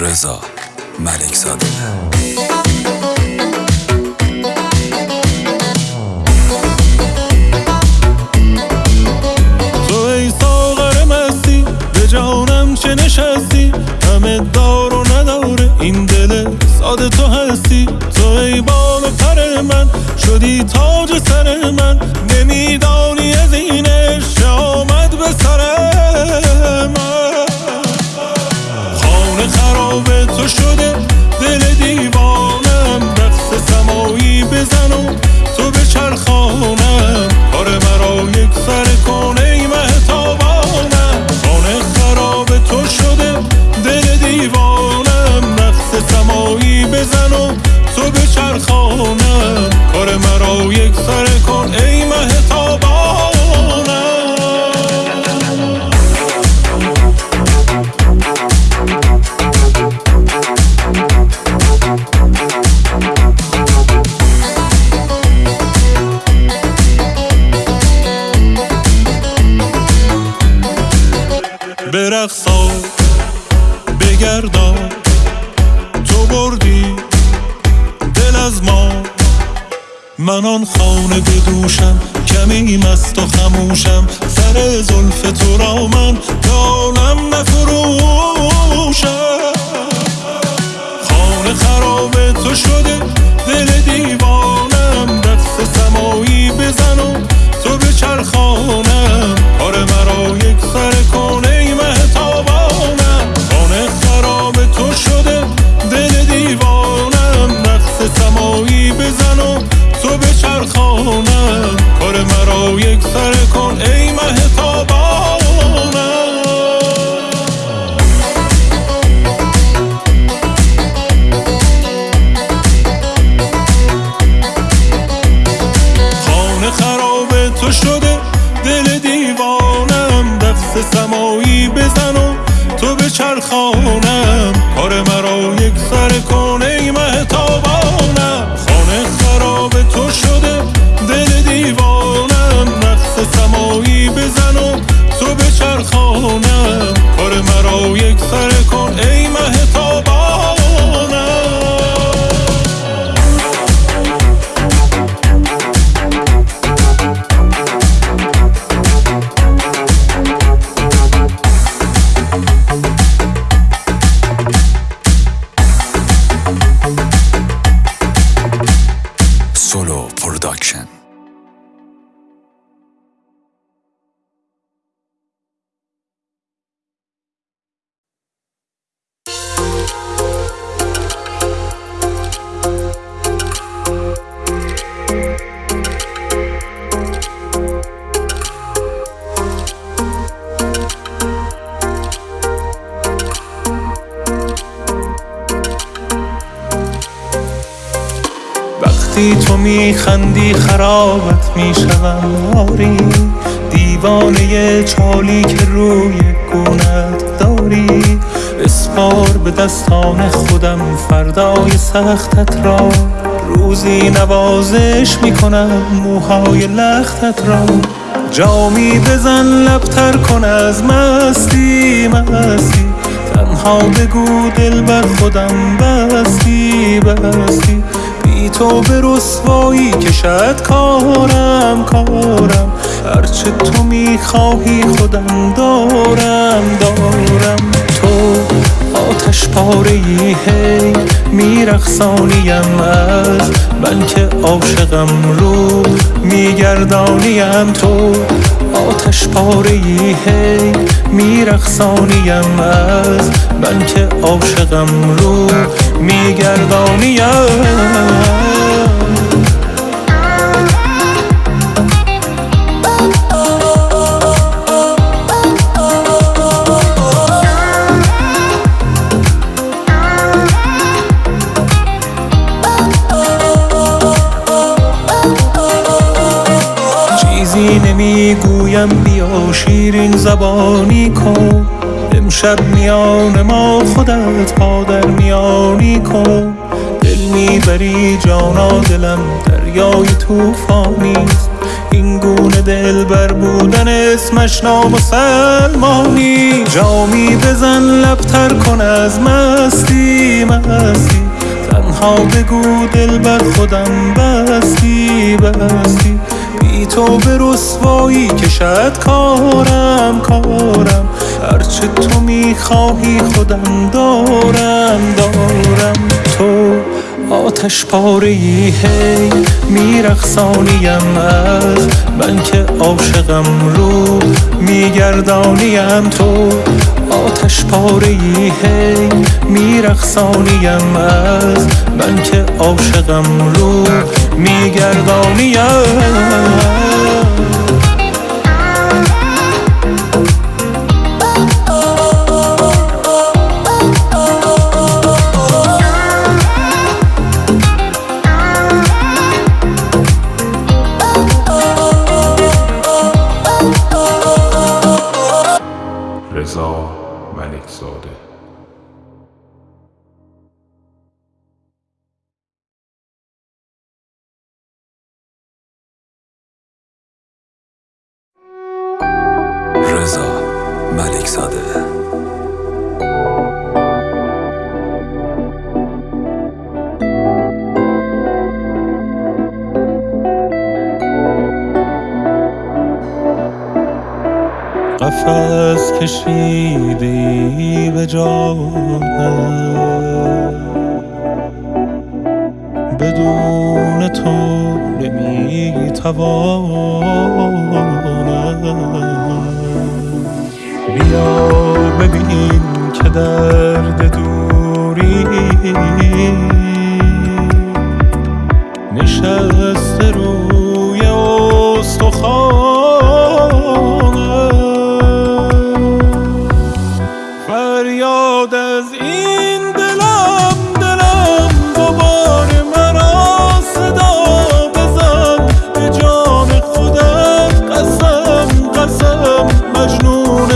رضا ملک زاده. تو ای ساغر مستی به جانم چه نشستی؟ همه دار و نداره این دل ساده تو هستی. تو ای بال پر من شدی تاج سر من. برقصا بگردا تو بردی. دل از ما. من آن خانه بدوشم. کمی مست و خموشم. سر زلف تو را من دانم نفروشم. خانه خراب تو شده. دل دیوانم سمایی بزن و تو به چرخانم کار مرا وقتی تو میخندی خرابت می‌شوم آری دیوانه چالی که روی گونت داری. اسپار به دستان خودم فردای سختت را. روزی نوازش می‌کنم موهای لختت را. جامی بزن لبتر کن از مستی مستی. تنها بگو دل بر خودم بستی بستی. تو به رسوایی کشد کارم کارم. هرچه تو می‌خواهی خودم دارم دارم. تو آتش پاره ای هی میرخصانیم از من که عاشقم رو میگردانیم. تو آتش پاره ای هی میرخصانیم از من که عاشقم رو میگردانیم. زبانی کن. امشب میان ما خودت پا در میانی کن. دل می‌بری جانا دلم دریای توفانیست این گونه دل بر بودن اسمش نامسلمانی. جامی بزن لبتر کن از مستی مستی. تنها بگو دل بر خودم بستی بستی. بی تو به رسوایی کشد کارم کارم. هرچه تو می‌خواهی خودم دارم دارم. تو آتش پاره ای هی میرخصانیم از من که عاشقم رو میگردانیم. تو آتش پاره ای هی میرخصانیم از من که عاشقم رو میگردانیم ملک زاده قفس کشیدی به جانم. بدون تو نمی‌توانم بیا ببین که درد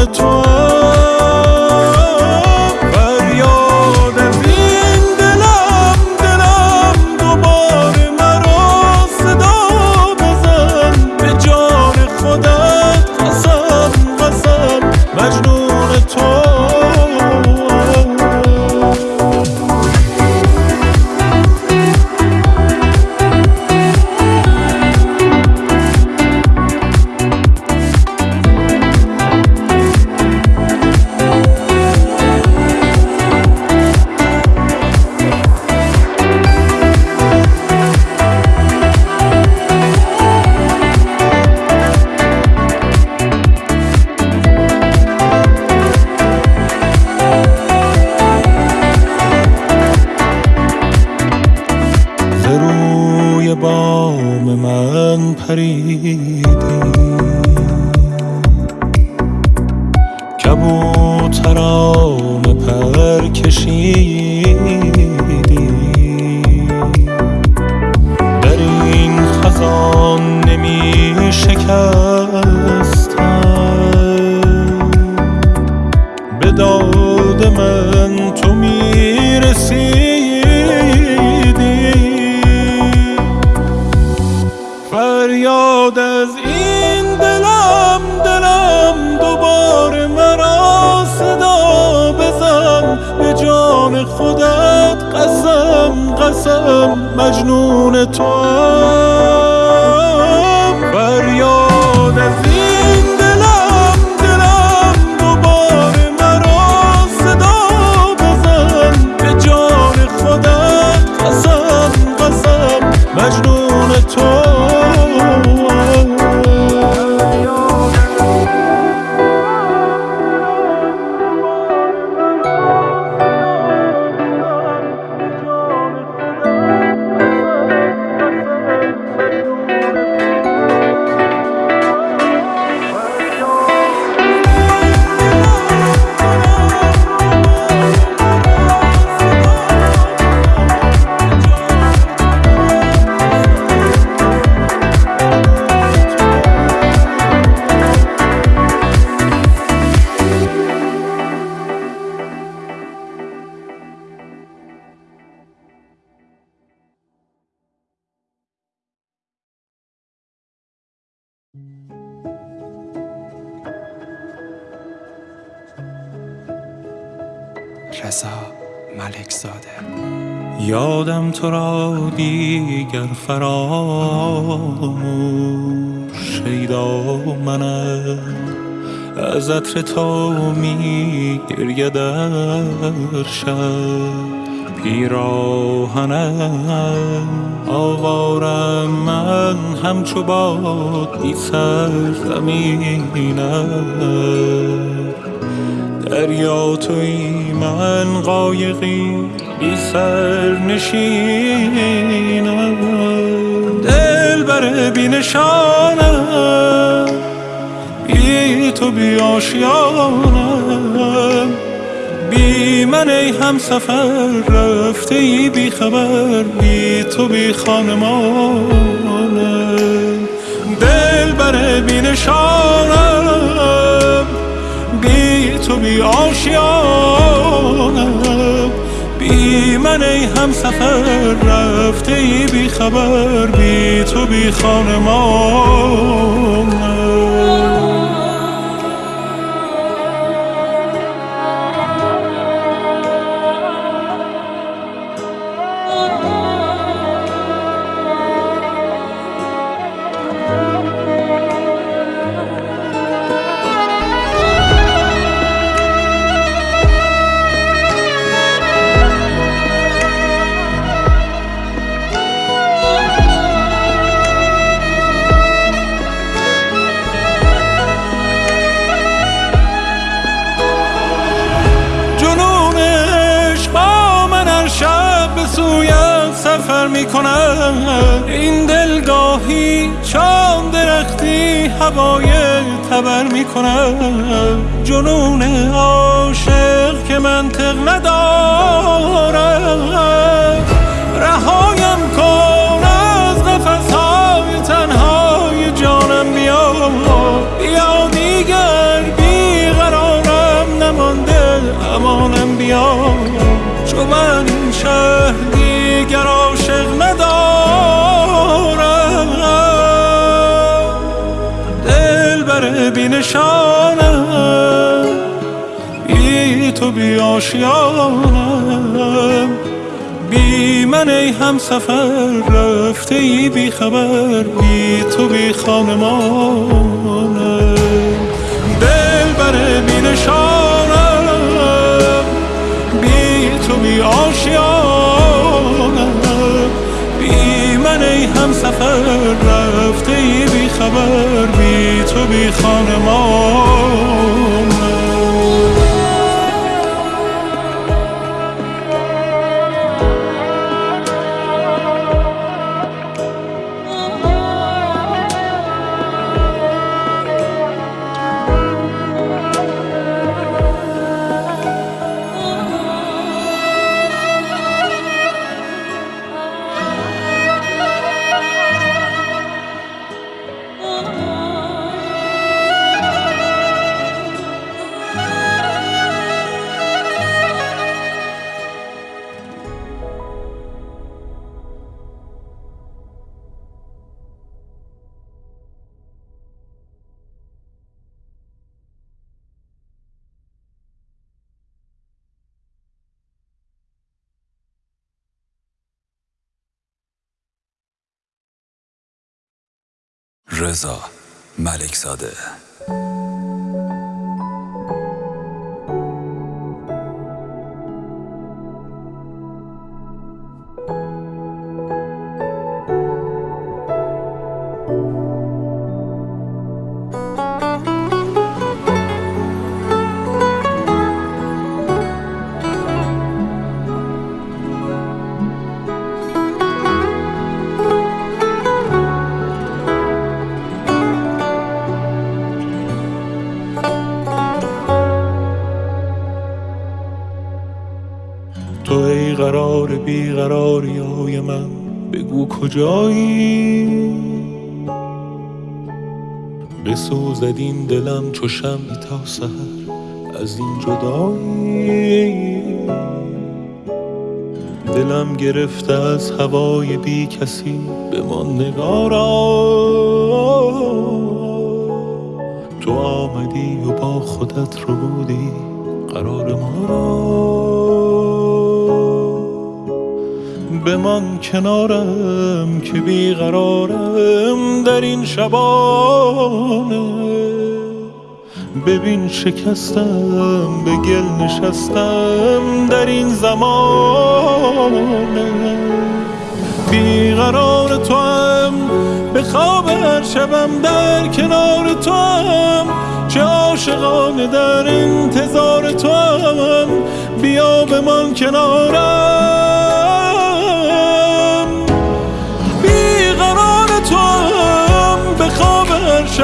مجنون مجنون تو. رضا ملک زاده. یادم تو را دیگر فراموش شیدا منم از عطر تو می در شب پیراهنم آوارم من همچو باد بی سر دریا توی من قایقی بی سر نشینم. دل بر بی بی تو بی آشیانم. بی من ای هم سفر رفته ای بی خبر. بی تو بی خانمانم. دل بر بی نشانم. بی آشیانم. بی من ای هم سفر رفته ای بی خبر بی تو بی خانمانم سفر می‌کنم. این دلگاهی چام درختی هوای تبر می‌کنم. جنون عاشق که منطق ندارم. رهایم آشیانم بی من ای هم سفر رفته ای بی خبر بی تو بی خانمانم. دل بر بی نشانم بی تو بی آشیانم بی من ای هم سفر رفته ای بی خبر بی تو بی خانمانم. رضا ملک زاده بیقراری های من. بگو کجایی؟ بسوزد این دلم چو شمعی تا سحر. از این جدایی؟ دلم گرفته از هوای بی کسی. به من نگارا. تو آمدی و با خودت رو بودی. قرار ما را. بمان کنارم که بیقرارم در این شبانه. ببین شکستم به گل نشستم در این زمانه. بیقرار تو هم به خواب هر شبم در کنار تو هم چه عاشقانه در انتظار تو هم بیا بمان کنارم.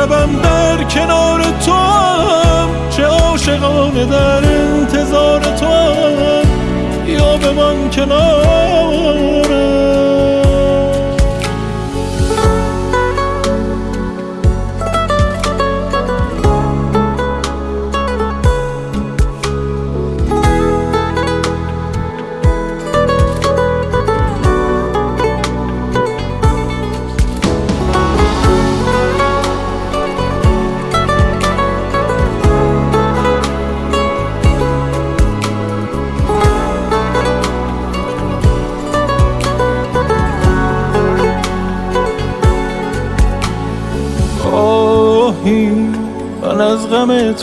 شبم در کنار تو هم چه عاشقانه در انتظار تو هم بیا بمان کنارم.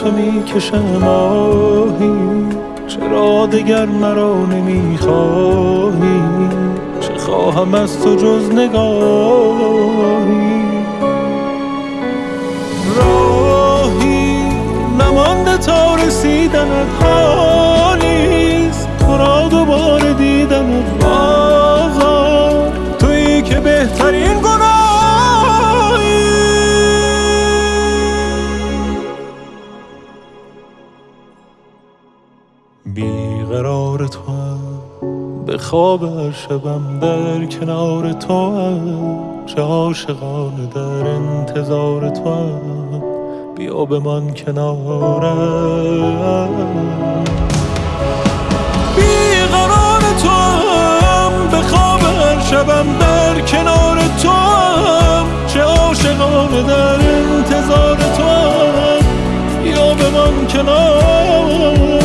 تو می‌کشم آهی چرا دگر مرا نمی‌خواهی؟ چه خواهم از تو جز نگاهی؟ راهی نمانده تا رسیدنت حالیست تو را دوباره دیدنت بازار. تویی که بهترین خواب هر شبم در کنار تو هم. چه عاشقان در انتظار تو هم. بیا به من کنارم بیقرار تو هم. به خواب شبم در کنار تو هم. چه عاشقان در انتظار تو هم. بیا به من کنارم